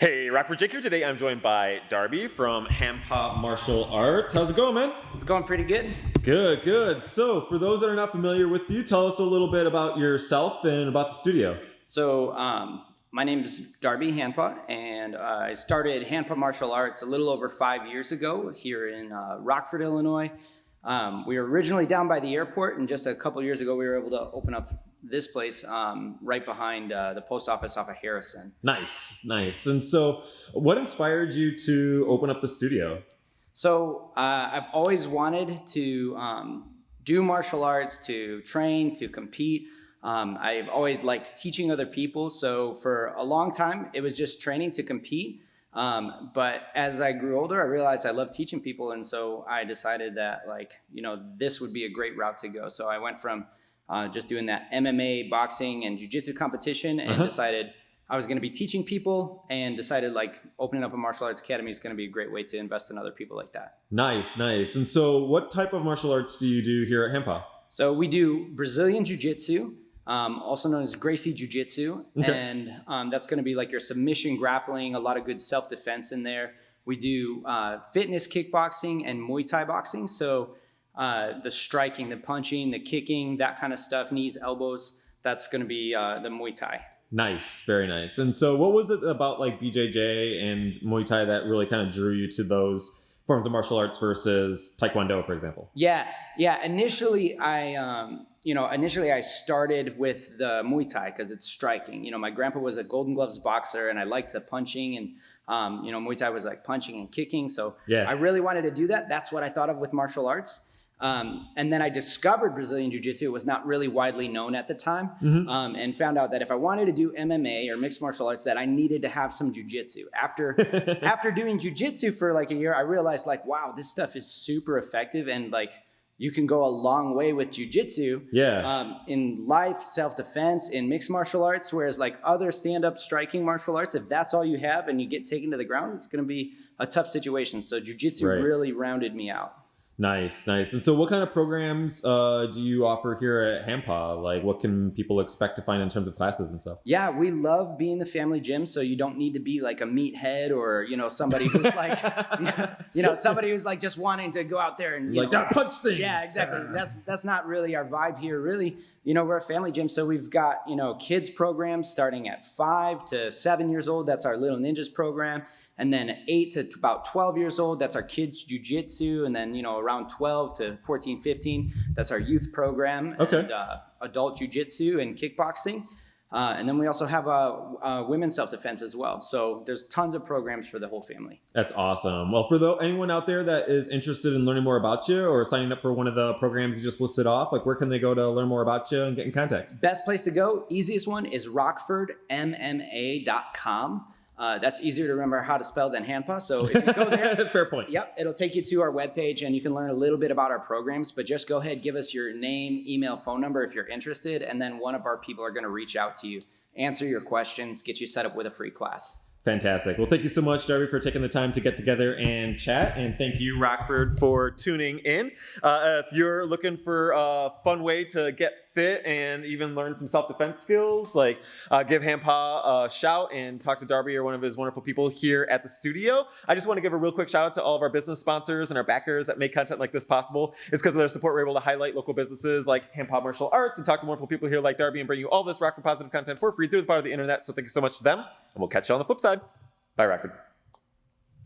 Hey, Rockford Jake here. Today I'm joined by Darby from Hanpa Martial Arts. How's it going, man? It's going pretty good. Good, good. So, for those that are not familiar with you, tell us a little bit about yourself and about the studio. So, um, my name is Darby Hanpa, and uh, I started Hanpa Martial Arts a little over five years ago here in uh, Rockford, Illinois. Um, we were originally down by the airport, and just a couple years ago, we were able to open up this place um, right behind uh, the post office off of Harrison. Nice, nice. And so, what inspired you to open up the studio? So, uh, I've always wanted to um, do martial arts, to train, to compete. Um, I've always liked teaching other people. So, for a long time, it was just training to compete. Um, but as I grew older, I realized I love teaching people. And so I decided that like, you know, this would be a great route to go. So I went from uh, just doing that MMA, boxing, and jujitsu competition, and uh-huh. decided I was going to be teaching people, and decided like opening up a martial arts academy is going to be a great way to invest in other people like that. Nice, nice. And so, what type of martial arts do you do here at Hanpa? So we do Brazilian jiu-jitsu, um, also known as Gracie Jiu-Jitsu, okay. and um, that's going to be like your submission grappling, a lot of good self-defense in there. We do uh, fitness kickboxing and Muay Thai boxing. So uh, the striking, the punching, the kicking, that kind of stuff, knees, elbows. That's going to be uh, the Muay Thai. Nice, very nice. And so, what was it about like BJJ and Muay Thai that really kind of drew you to those forms of martial arts versus Taekwondo, for example? Yeah, yeah. Initially, I, um, you know, initially I started with the Muay Thai because it's striking. You know, my grandpa was a Golden Gloves boxer, and I liked the punching, and um, you know, Muay Thai was like punching and kicking. So yeah. I really wanted to do that. That's what I thought of with martial arts. Um, and then I discovered Brazilian Jiu Jitsu. It was not really widely known at the time, mm-hmm. um, and found out that if I wanted to do MMA or mixed martial arts, that I needed to have some Jiu Jitsu. After after doing Jiu Jitsu for like a year, I realized like, wow, this stuff is super effective, and like you can go a long way with Jiu Jitsu. Yeah. Um, in life, self defense, in mixed martial arts, whereas like other stand up striking martial arts, if that's all you have and you get taken to the ground, it's going to be a tough situation. So Jiu Jitsu right. really rounded me out. Nice, nice. And so, what kind of programs uh, do you offer here at Hanpa? Like, what can people expect to find in terms of classes and stuff? Yeah, we love being the family gym, so you don't need to be like a meathead or you know somebody who's like, you know, somebody who's like just wanting to go out there and like know, punch things. Yeah, exactly. That's that's not really our vibe here. Really, you know, we're a family gym, so we've got you know kids programs starting at five to seven years old. That's our Little Ninjas program, and then eight to about 12 years old, that's our kids jujitsu. And then, you know, around 12 to 14, 15, that's our youth program. Okay. And, uh, adult jujitsu and kickboxing. Uh, and then we also have a, women's self-defense as well. So there's tons of programs for the whole family. That's awesome. Well, for the, anyone out there that is interested in learning more about you or signing up for one of the programs you just listed off, like where can they go to learn more about you and get in contact? Best place to go, easiest one is rockfordmma.com. Uh, that's easier to remember how to spell than Hanpa. So if you go there, fair point. Yep, it'll take you to our webpage and you can learn a little bit about our programs. But just go ahead, give us your name, email, phone number if you're interested, and then one of our people are going to reach out to you, answer your questions, get you set up with a free class. Fantastic. Well, thank you so much, Darby, for taking the time to get together and chat. And thank you, Rockford, for tuning in. Uh, if you're looking for a fun way to get fit and even learn some self-defense skills, like uh, give Hanpa a shout and talk to Darby or one of his wonderful people here at the studio. I just want to give a real quick shout out to all of our business sponsors and our backers that make content like this possible. It's because of their support we're able to highlight local businesses like Hanpa Martial Arts and talk to wonderful people here like Darby and bring you all this Rockford positive content for free through the power of the internet. So thank you so much to them, and we'll catch you on the flip side. Bye, Rockford.